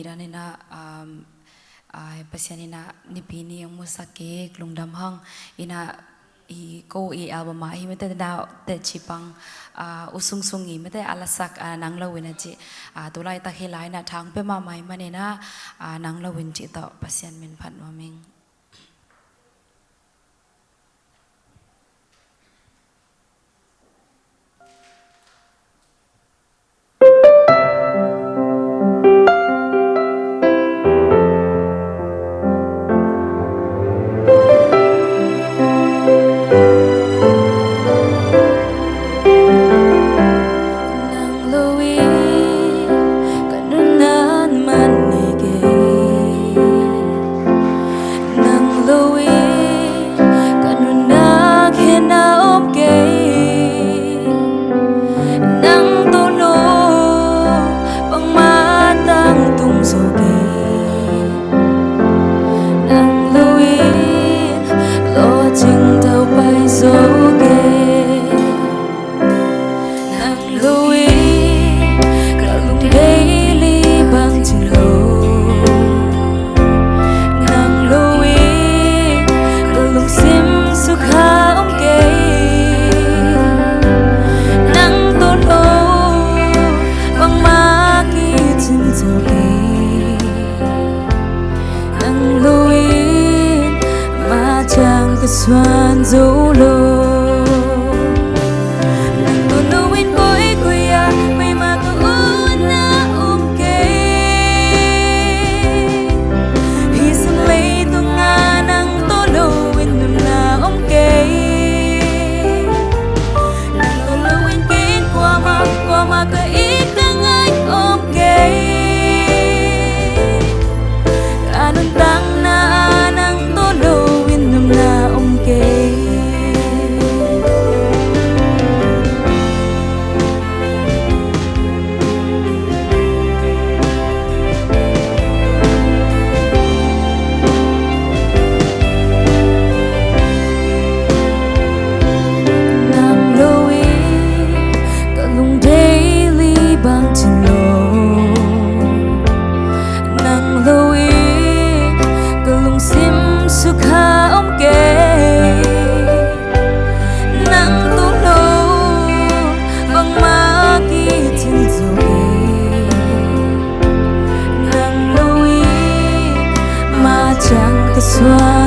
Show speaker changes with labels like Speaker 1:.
Speaker 1: irani na um ai pasiani na nipini yang musake klungdam hang ina i ko i album ai mete da te chipang a uh, usung sungi i mete alasak uh, nang nanglo wina ji a uh, tulai ta hilai na thang pe ma mai mane na a nanglo win ji ta pasian min phan ma ming
Speaker 2: hữu ý cả lúc đây ly bằng chừng lâu nàng lưu ý cả lúc sim suk ha ông kê nàng tôn ô bằng ma kỳ chừng dầu kỳ nàng lưu ý mà chẳng có xoan dấu lâu 错。